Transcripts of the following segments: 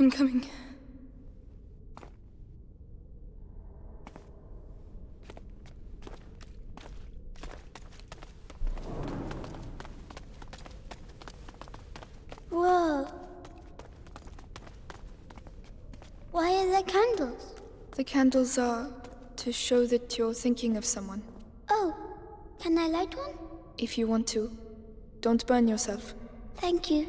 I'm coming. Whoa. Why are there candles? The candles are to show that you're thinking of someone. Oh, can I light one? If you want to, don't burn yourself. Thank you.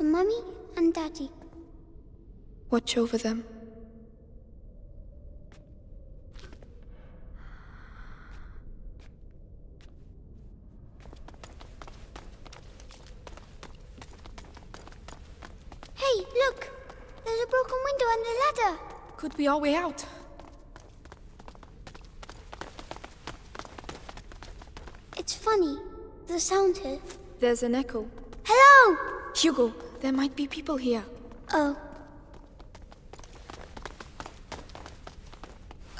For Mummy and Daddy. Watch over them. Hey, look! There's a broken window and the ladder. Could be our way out. It's funny. The sound here. There's an echo. Hello! Hugo, there might be people here. Oh.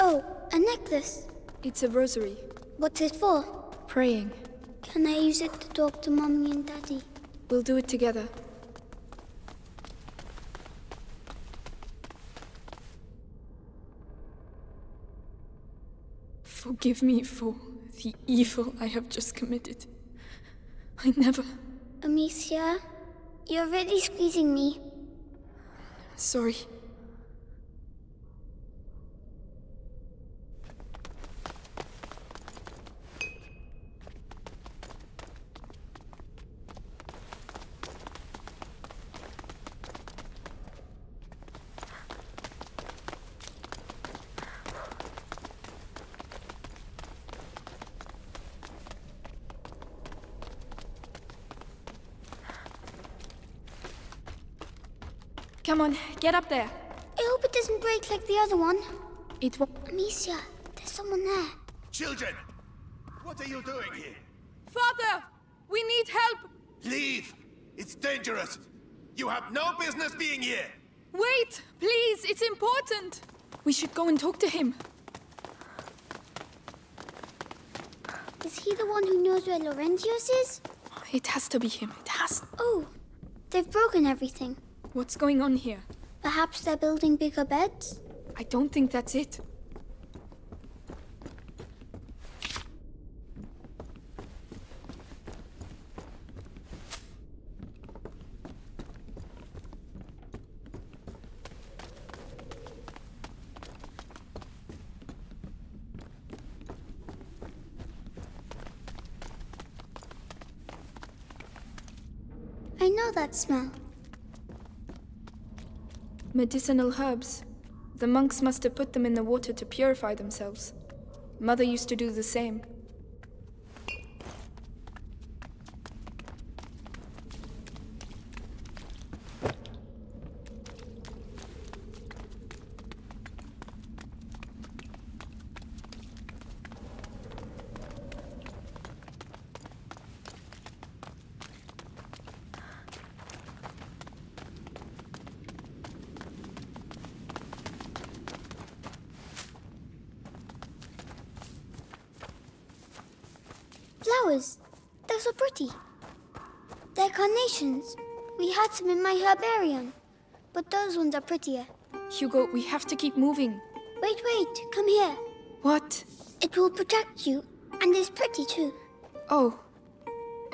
Oh, a necklace. It's a rosary. What's it for? Praying. Can I use it to talk to Mommy and Daddy? We'll do it together. Forgive me for the evil I have just committed. I never. Amicia, you're really squeezing me. Sorry. Come on, get up there. I hope it doesn't break like the other one. It won't. Amicia, there's someone there. Children, what are you doing here? Father! We need help! Leave! It's dangerous! You have no business being here! Wait! Please, it's important! We should go and talk to him. Is he the one who knows where Laurentius is? It has to be him. It has. Oh, they've broken everything. What's going on here? Perhaps they're building bigger beds? I don't think that's it. I know that smell. Medicinal herbs. The monks must have put them in the water to purify themselves. Mother used to do the same. Flowers. They're so pretty. They're carnations. We had some in my herbarium. But those ones are prettier. Hugo, we have to keep moving. Wait, wait. Come here. What? It will protect you. And it's pretty too. Oh.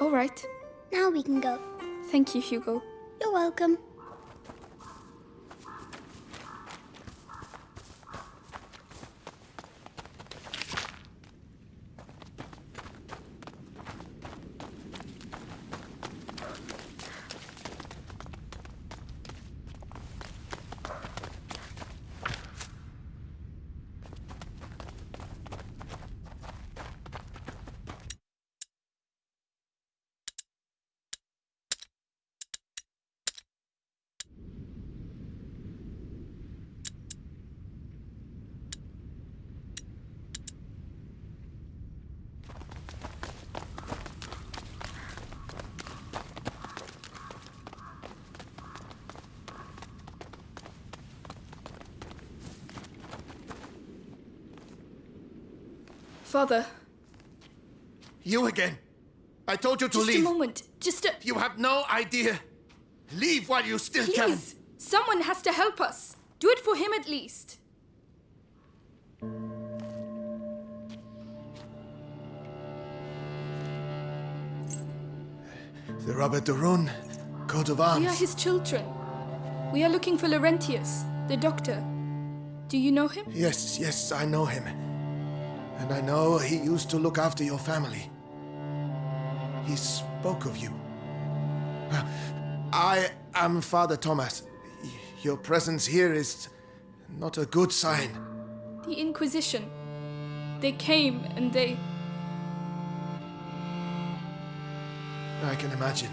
All right. Now we can go. Thank you, Hugo. You're welcome. Father, You again. I told you to just leave. Just a moment. Just a. You have no idea. Leave while you still can. Please! Someone has to help us. Do it for him at least. The Robert de Rune, coat of arms. We are his children. We are looking for Laurentius, the doctor. Do you know him? Yes, yes, I know him. And I know he used to look after your family. He spoke of you. I am Father Thomas. Your presence here is not a good sign. The Inquisition. They came and they. I can imagine.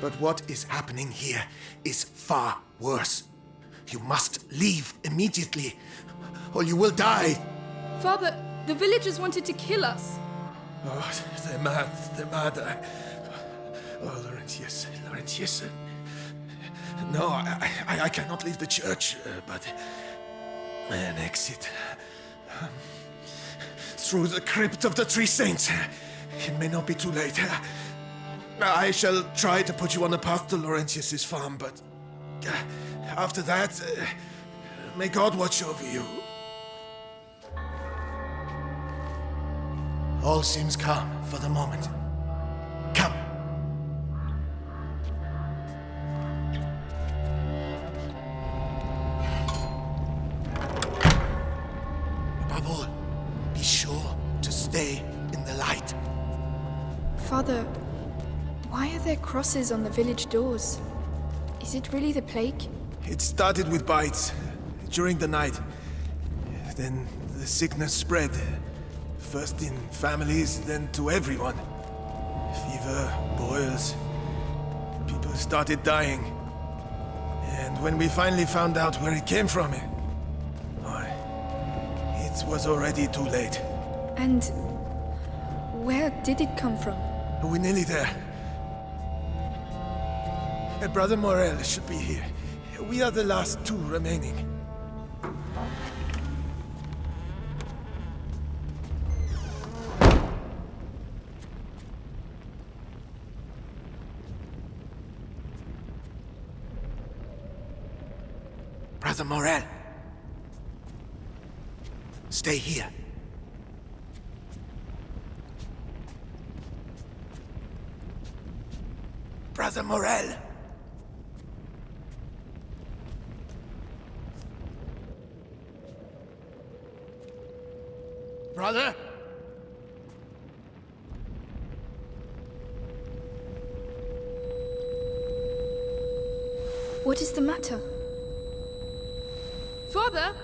But what is happening here is far worse. You must leave immediately, or you will die. Father, the villagers wanted to kill us. Oh, they're mad, they're mad. I- Oh, Laurentius, Laurentius. No, I, I, I cannot leave the church, uh, but an exit um, through the crypt of the Three Saints. It may not be too late. I shall try to put you on the path to Laurentius's farm, but uh, after that, uh, may God watch over you. All seems calm for the moment. Come. Above all, be sure to stay in the light. Father, why are there crosses on the village doors? Is it really the plague? It started with bites during the night. Then the sickness spread. First in families, then to everyone. Fever, boils. People started dying. And when we finally found out where it came from, eh, why, it was already too late. And where did it come from? We're nearly there. Brother Morel should be here. We are the last two remaining. Brother Morel. Stay here. Brother Morel. Brother? What is the matter? Father?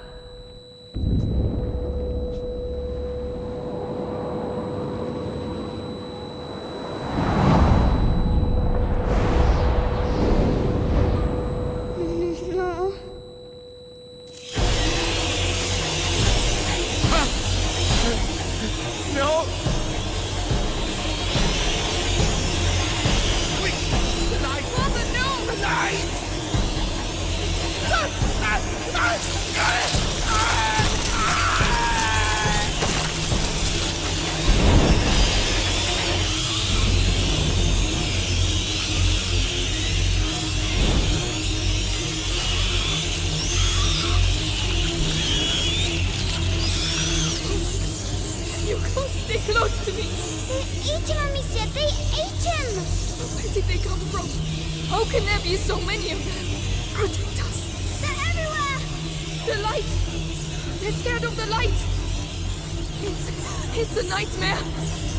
Nightmare!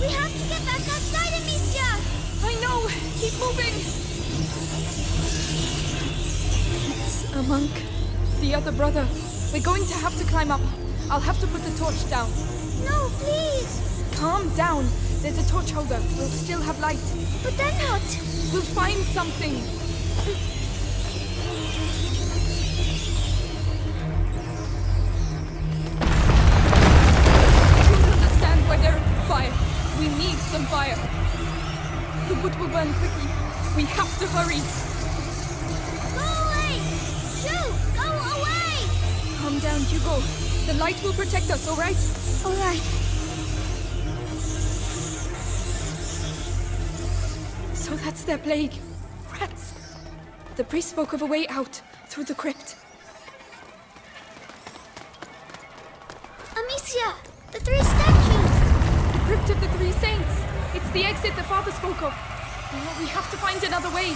We have to get back outside, Amicia. I know! Keep moving! It's a monk. The other brother. We're going to have to climb up. I'll have to put the torch down. No, please. Calm down. There's a torch holder. We'll still have light. But then what? We'll find something. Some fire. The wood will burn quickly. We have to hurry. Go away. Shoo, go away. Calm down, Hugo. The light will protect us, all right? All right. So that's their plague. Rats. The priest spoke of a way out, through the crypt. Amicia, the three statues. Crypt of the Three Saints. It's the exit the father spoke of. We have to find another way.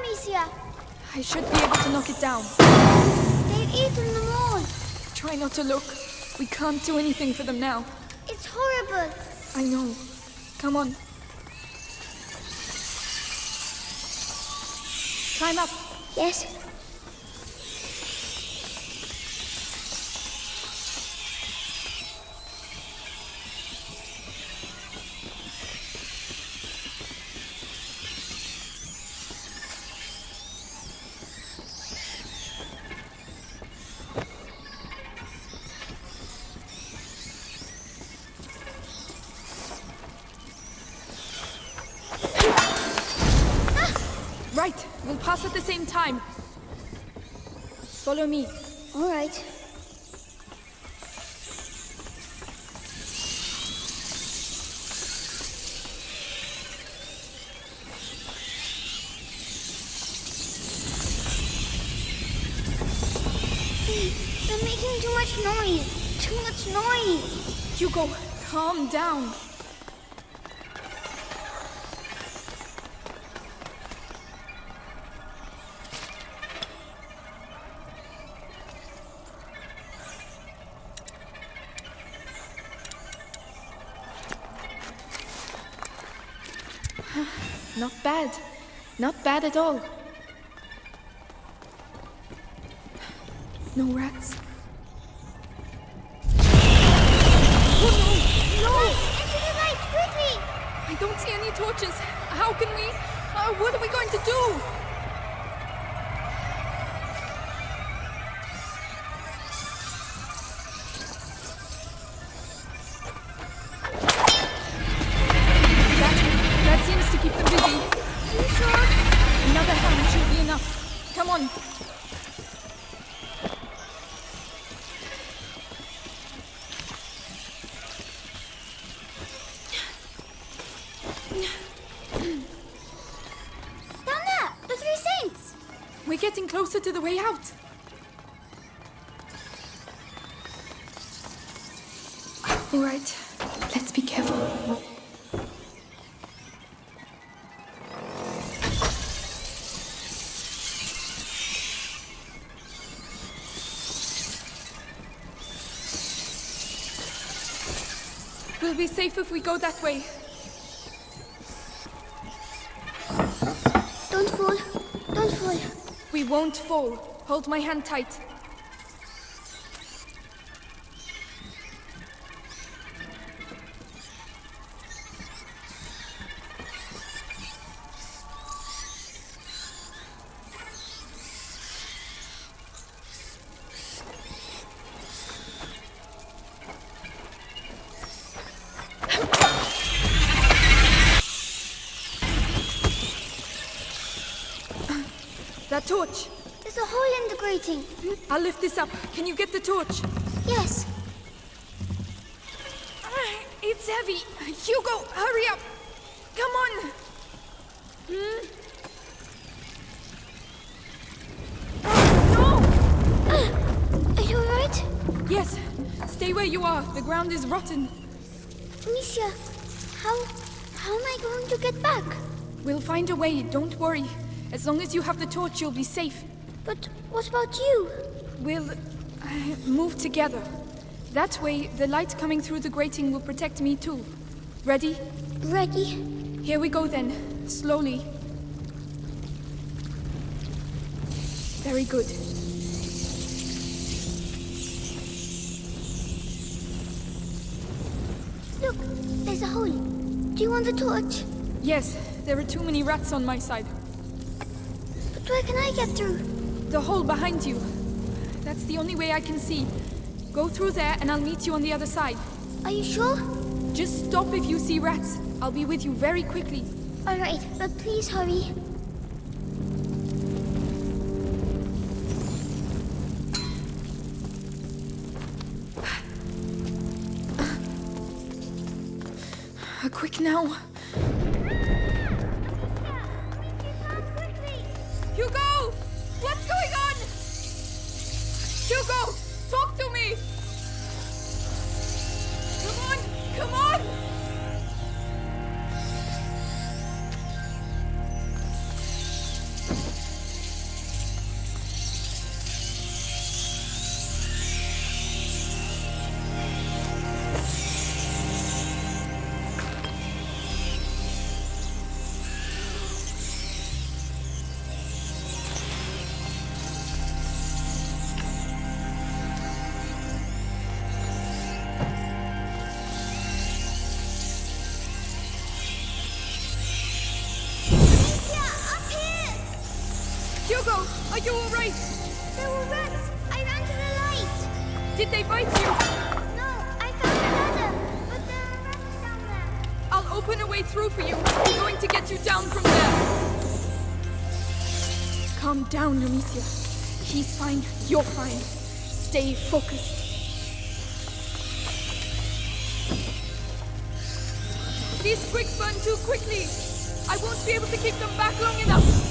Amicia. I should be able to knock it down. They've eaten them all. Try not to look. We can't do anything for them now. It's horrible. I know. Come on. Climb up. Yes. Pass at the same time. Follow me. All right. They're making too much noise. Too much noise. Hugo, calm down. Not bad. Not bad at all. No rats. On. Down there! The Three Saints! We're getting closer to the way out. All right, Safe if we go that way. Don't fall. Don't fall. We won't fall. Hold my hand tight. I'll lift this up. Can you get the torch? Yes. It's heavy. Hugo, hurry up. Come on. Hmm? Oh, Are you alright? Yes. Stay where you are. The ground is rotten. Amicia, how how am I going to get back? We'll find a way. Don't worry. As long as you have the torch, you'll be safe. But what about you? We'll uh, move together. That way, the light coming through the grating will protect me too. Ready? Ready? Here we go then. Slowly. Very good. Look, there's a hole. Do you want the torch? Yes, there are too many rats on my side. But where can I get through? The hole behind you. That's the only way I can see. Go through there and I'll meet you on the other side. Are you sure? Just stop if you see rats. I'll be with you very quickly. All right, but please hurry. Uh, quick now. Hugo! Hugo! Talk Hugo, are you alright? There were rats. I ran to the light. Did they bite you? No, I found a ladder, but there are rats down there. I'll open a way through for you. I'm going to get you down from there. Calm down, Amicia. He's fine. You're fine. Stay focused. These quicks burn too quickly. I won't be able to keep them back long enough.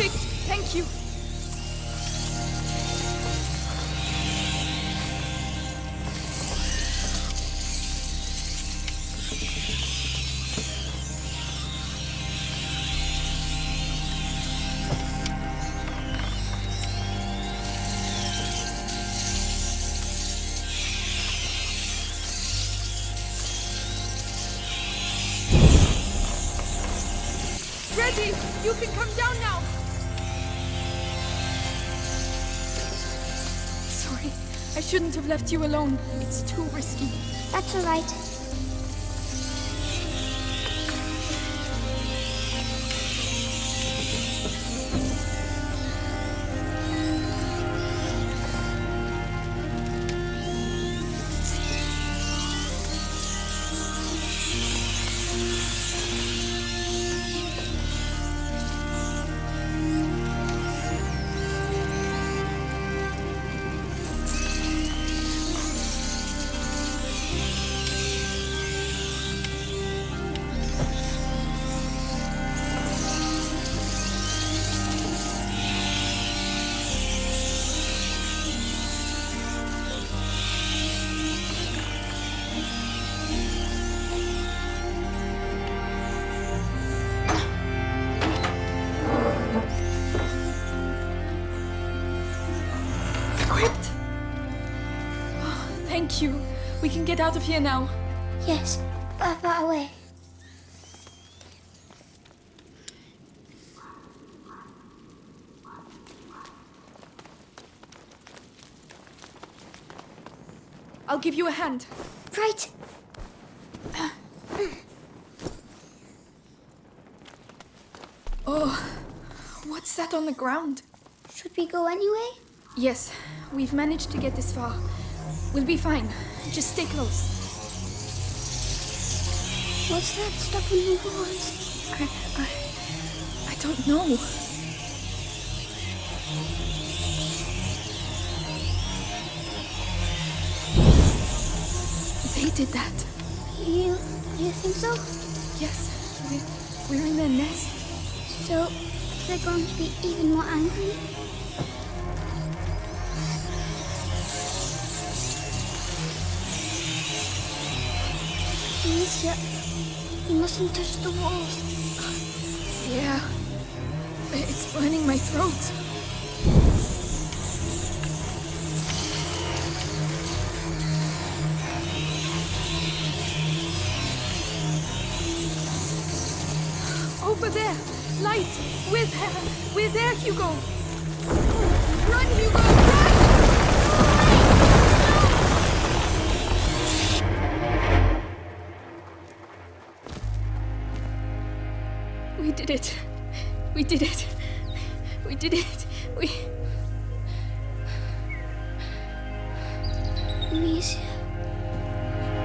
Perfect. Thank you. Shouldn't have left you alone. It's too risky. That's all right. Get out of here now. Yes, far, far away. I'll give you a hand. Right. Oh, what's that on the ground? Should we go anyway? Yes, we've managed to get this far. We'll be fine. Just stay close. What's that stuff on the walls? I, I, I don't know. They did that. You, you think so? Yes, we, we're in their nest. So, they're going to be even more angry? Alicia, you mustn't touch the walls. Yeah, it's burning my throat. Over there, light. We're there. We're there, Hugo. Did it. We did it. We did it. We. Amicia,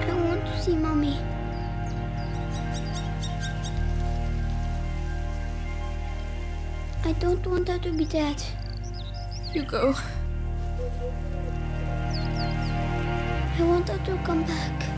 I want to see Mommy. I don't want her to be dead. You go. I want her to come back.